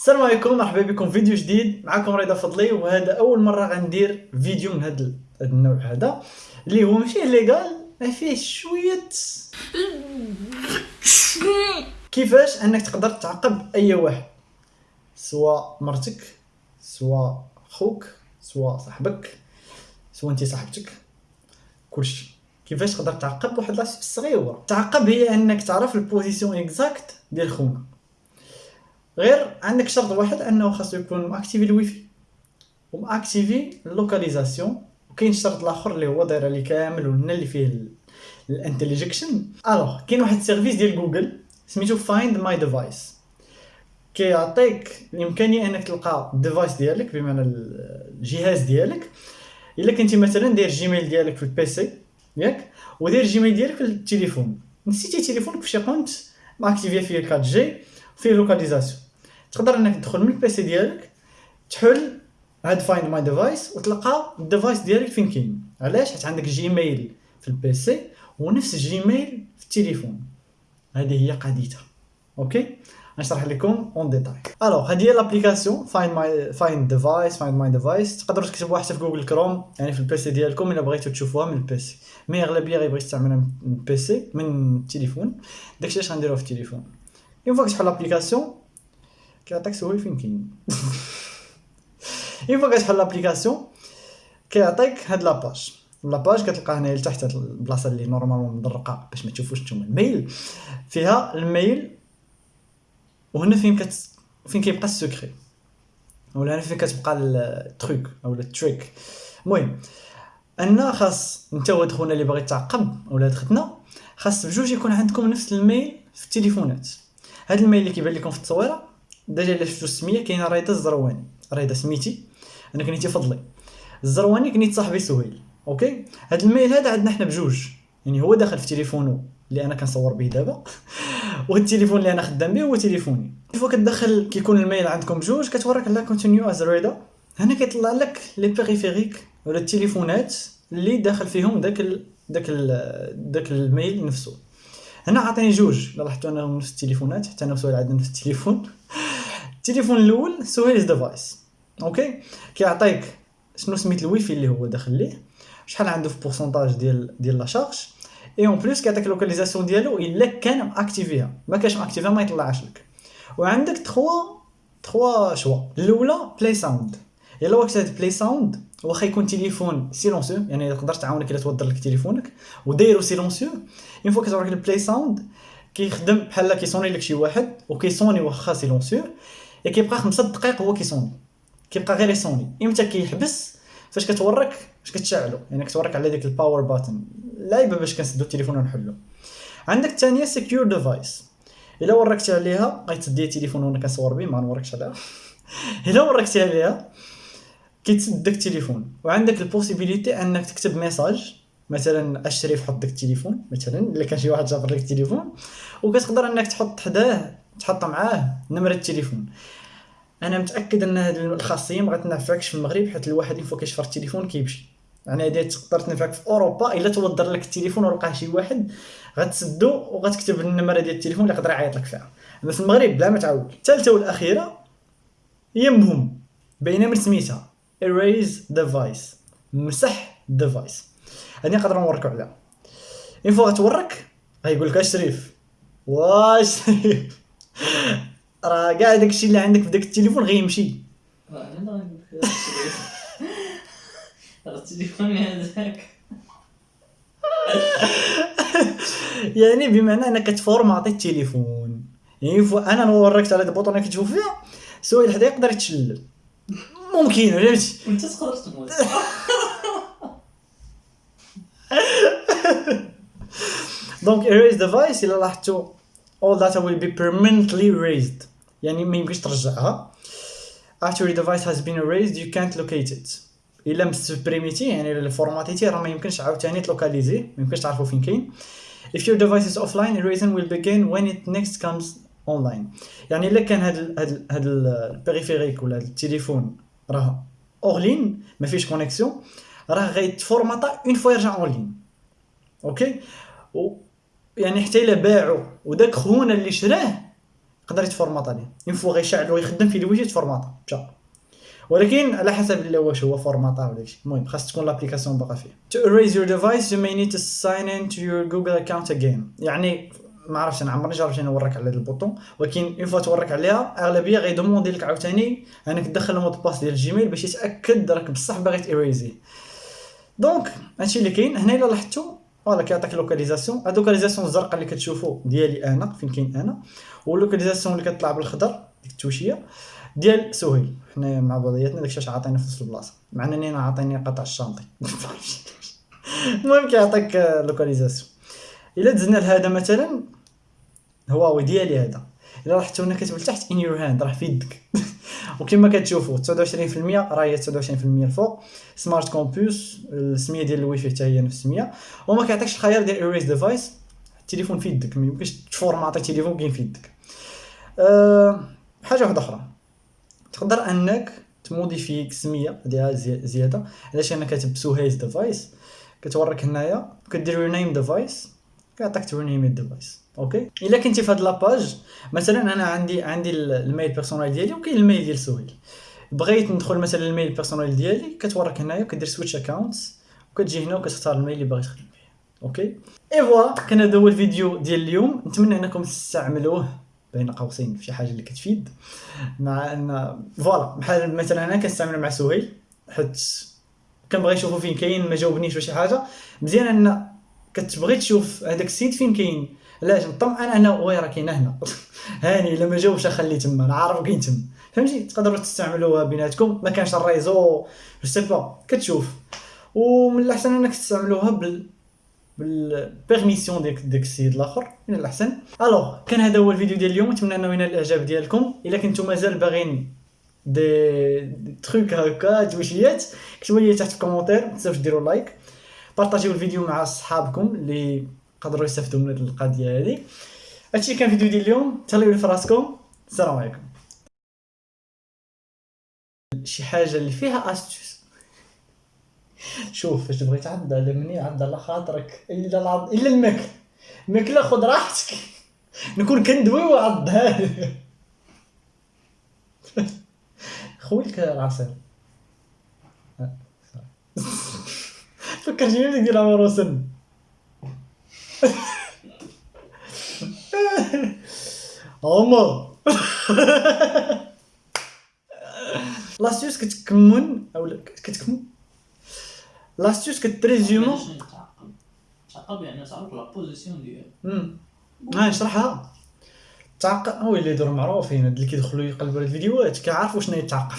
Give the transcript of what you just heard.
السلام عليكم مرحبا بكم في فيديو جديد. معكم رضا فضلي وهذا أول مرة غندير فيديو من هذا النوع هذا اللي هو ماشي légal ما فيه شوية كيفاش أنك تقدر تعقب أي واحد؟ سواء مرتك سواء خوك سواء صاحبك سواء أنت صاحبتك كلشي. كيفاش تقدر تعقب واحد لاص صغيره تعقب هي أنك تعرف ال position exacte ديال خونا. غير عندك شرط واحد أنه خاصو يكون م activé ال wifi. وم activé ال localisation وكاين الشرط الآخر اللي هو داير عليه كامل ولنا اللي فيه الانتليجكشن alors كاين واحد ال service ديال جوجل سميتو Find My Device كيعطيك الإمكانية أنك تلقى ال device ديالك بمعنى الجهاز ديالك. إلا كنتي مثلا داير Gmail ديالك في ال PC ياك؟ وداير Gmail ديالك في التليفون. نسيتي تليفونك في شي coin م activé فيه 4G فيه localisation تقدر إنك تدخل من ال PC ديالك تحل هاد Find My Device وتلقى ال device ديالك فين كاين. علاش؟ حيت عندك Gmail في ال PC ونفس ال Gmail في التليفون. هذه هي قضيتها. okay؟ نشرح لكم en détail alors هذه هي l'application Find My Find Device Find My Device تقدروا تكتبوها حتى في Google Chrome يعني في ال PC ديالكم إلا بغيتو تشوفوها من ال PC mais أغلبية غيبغي يستعملها من ال PC من التليفون. داكشي اش غنديروه في التليفون. une fois كتحل l'application كيعطيك سهول فين كاين une fois كتحل l'application كيعطيك هاد la page la page كتلقى هنا لتحت هاد البلاصه اللي normalement مدرقه باش ما تشوفوش نتوما ال mail فيها ال mail وهنا فين كت فين كيبقى السكري ولا هنا فين كتبقى ال truc أو التريك المهم ان خاص انت ولد خونا اللي باغي تعقب ولاد ختنا خاص بجوج يكون عندكم نفس الميل في التليفونات هاد الميل اللي كيبان لكم في التصويرة ديجا الا شفتو السمية كاينة رايده الزرواني. رايده سميتي؟ أنا كنيتي فضلي. الزرواني كنيت صاحبي سهيل أوكي؟ هاد الميل هذا عندنا حنا بجوج. يعني هو داخل في تليفونو اللي أنا كنصور به دابا. والتليفون اللي أنا خدام به هو تليفوني. فوا كتدخل كيكون الميل عندكم بجوج كتوريك على كونتينيو از ريدا هنا كيطلع لك les périphériques ولا التليفونات اللي داخل فيهم داك داك داك ال mail نفسه هنا عطيني جوج. لاحظتوا انهم نفس التليفونات حتى أنا وسهيل عندنا نفس التليفون. التليفون الأول سهيل device okay كيعطيك شنو سميت الويفي اللي هو داخل ليه شحال عنده في pourcentage ديال ديال la charge et en plus كيعطيك localisation ديالو إلا كان م activé ها ما كانش م activé ها ما يطلعش لك. وعندك trois trois choix الأولى play sound إلا وقت هاد play sound واخا يكون تليفون silencieux يعني تقدر تعاونك إلا توضر لك تليفونك ودايرو silencieux. une fois كتوريك ال play sound كيخدم بحال كيصوني لك شي واحد وكيصوني واخا silencieux كيبقى خمسة دقائق هو كيصوني كيبقى غير يصوني إمتى كيحبس فاش كتورك فاش كتشعلو. يعني كتورك على ديك ال power button لايبه باش كنسدو التليفون ونحلو. عندك الثانية secure device إلا وركتي عليها غيتسدي التليفون وأنا كنصور به ما نوركش عليها. إلا وركتي عليها كيتسد داك التليفون. وعندك ال possibilité أنك تكتب message مثلا الشريف حط داك التليفون مثلا إلا كان شي واحد جابر لك التليفون وكتقدر أنك تحط حداه تحط معاه نمرة التليفون. أنا متأكد أن هذه الخاصية ما غتنفعكش في المغرب حيت الواحد fois كيشفر التليفون كيمشي. يعني هذه تقدر تنفعك في أوروبا إلا توضر لك التليفون ولقاه شي واحد غتسدو وغتكتب النمرة ديال التليفون اللي يقدر يعيط لك فيها. أما في المغرب بلا ما تعاود الثالثة والأخيرة هي مهم باينه من سميتها. Erase device. مسح ديفايس هذه نقدر نوركو عليها une fois غتورك غيقول لك الشريف واش شريف. راه كاع داكشي اللي عندك في داك التليفون غيمشي التليفون هذاك. يعني بمعنى أنك تفورماطي التليفون يعني أنا نوريك على البوطون اللي كتشوف فيها سؤال حدا يقدر يتشلل ممكن فهمتي وانت تقدر تموت. دونك erase device إلا لاحظتوا all data will be permanently erased. يعني ما يمكنش ترجعها. After the device has been erased you can't locate it. إلا سوبريميتي يعني إلا فورماتيتي راه ما يمكنش عاوتاني ت localiser. ما يمكنش تعرفوا فين كاين. If your device is offline erasing will begin when it next comes online. يعني إلا كان هاد هاد هاد ال périphérique ولا التليفون راه offline ما فيش connexion راه غيتفورماطا une fois يرجع online okay و يعني حتى إلا باعو. وداك خونا اللي شراه يقدر يتفورماط عليه une fois غيشعل ويخدم في الويجي تفورماطا مشى ولكن على حسب واش هو فورماطا ولا شي. المهم خاص تكون l'application باقا فيه. To erase your device you may need to sign in to your Google account again. يعني ما عرفتش أنا عمرني جربت نوريك على هذا ال bouton ولكن une fois توريك عليها أغلبية غي demander لك عاوتاني أنك تدخل ال mot de passe ديال ال Gmail باش يتأكد راك بصح باغي تيريزي donc هادشي اللي كاين. هنا إلا لاحظتوا voilà كيعطيك localisation هاد localisation الزرقاء اللي كتشوفوا ديالي أنا فين كاين أنا وال localisation اللي كتطلع بالخضر ديك التوشية ديال سهيل. حنا مع بعضياتنا داكشي عطينا في نفس البلاصة. مع إنني أنا عطيني قطع ال chantier المهم كيعطيك localisation إلا دزنا لهذا مثلا هواوي ديالي هذا. إلا لاحظتوا هنا كتب لتحت in your hand راه في يدك. وكما كتشوفوا 29% راه هي 29% الفوق. Smart Campus السمية ديال الويفي حتى هي نفس السمية. وما كيعطيكش الخيار ديال erase device التليفون في يدك. ما يمكنش تفورماطي التليفون كاين في يدك. أه حاجة واحدة أخرى. تقدر أنك ت modifier السميه ديالها زيادة. علاش؟ أنا كاتب Souhail's device كتوريك هنايا. كدير name device كيعطيك ت rename ال device okay؟ إلا كنتي في هاد la page مثلا أنا عندي عندي ال mail personnel ديالي وكاين ال mail ديال سهيل بغيت ندخل مثلا ال mail personnel ديالي كتوريك هنايا كدير switch accounts وكتجي هنا وكتختار ال mail اللي باغي تخدم به OK؟ اي فوا كان هذا هو الفيديو ديال اليوم. نتمنى أنكم تستعملوه بين قوسين في شي حاجة اللي كتفيد. مع إن voilà بحال مثلا أنا كنستعمل مع سهيل حيت كنبغي نشوفو فين كاين ما جاوبنيش ولا شي حاجة. مزيان أن كتبغي تشوف هذاك السيد فين كاين علاش نطمئن أنا oui راه كاين هنا هاني الا ما جاوبش تما أنا عارف كاين تما فهمتي تقدروا تستعملوها بيناتكم ما كانش ال réseau je sais pas كتشوف ومن الاحسن انك تستعملوها بال بال permission ديك ديك السيد الآخر من الاحسن alors كان هذا هو الفيديو ديال اليوم نتمنى انه ينال الاعجاب ديالكم الا كنتم مازال باغيين des, des trucs هكا توشيات كتبوا لي تحت في ال commentaire ما تنساوش ديروا like بارطاجيو الفيديو مع صحابكم اللي قدروا يستافدوا من هذه القضية هذه. هادشي كان فيديو ديال اليوم. تهلاو في راسكم. السلام عليكم. شي حاجة اللي فيها استوس شوف فاش تبغي تعض على مني عض على خاطرك إلا العض إلا الماكل الماكلة خذ راحتك. نكون كندوي وعضها. خويلك العصير فكرتيني بديك ديال عمر وسن عمر لاستيوس كتكمن أو كتكمن لاستيوس كتريزيومون تعقب يعني تعرف لا بوزيسيون ديالو ها نشرحها تعقب هو اللي يديروا معروفين اللي كيدخلوا يقلبوا الفيديوهات كيعرفوا شنو يتعقب